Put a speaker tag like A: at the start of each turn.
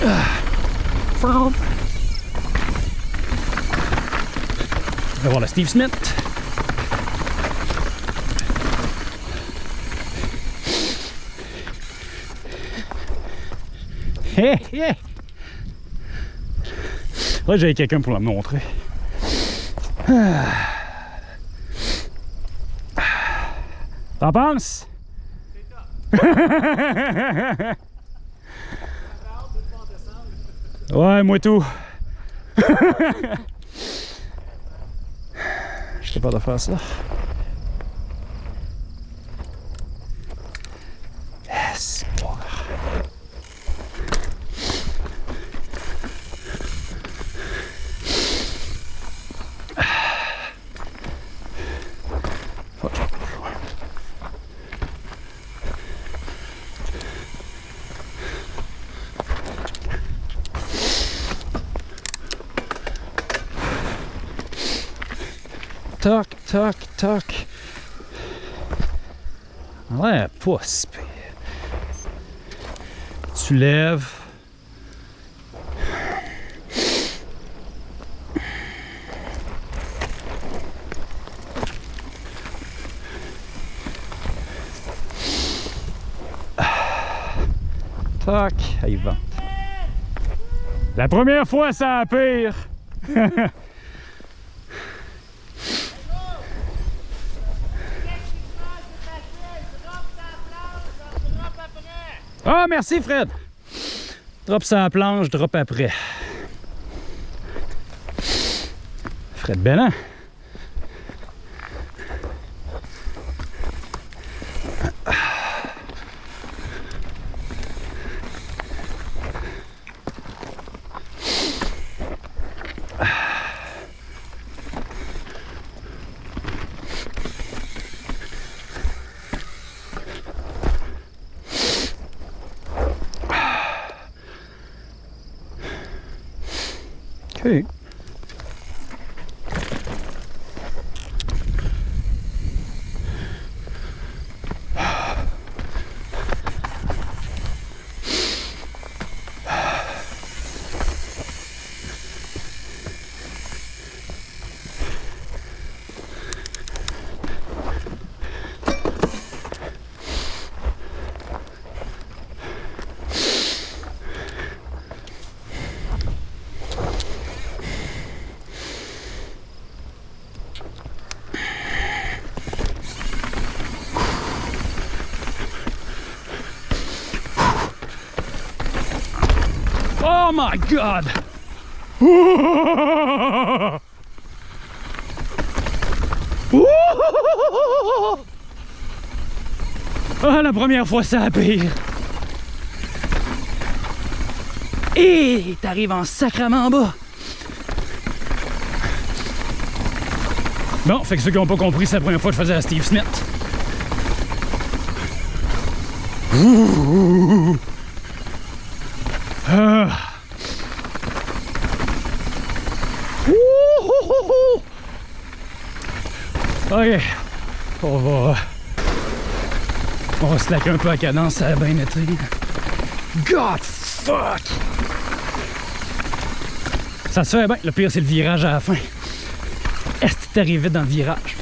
A: On va voir le Steve Smith. Hé, hé! Là, j'avais quelqu'un pour la montrer. T'en penses? ouais, moi tout. Je sais pas de faire ça. Fuck. Toc, toc, toc. Ouais, pas si pire. Tu lèves. Toc, il vente. La première fois, ça a pire. Ah, merci Fred. Drop sur la planche, drop après. Fred Bellin. Okay. Oh my god! Ah, la première fois, ça a pire. Et t'arrives en sacrement en bas. Bon, fait que ceux qui n'ont pas compris, c'est la première fois que je faisais à Steve Smith. Ah. Ok, on va... On va slacker un peu à cadence, ça a bien été. God fuck! Ça se fait bien, le pire c'est le virage à la fin. Est-ce que t'arrives vite dans le virage?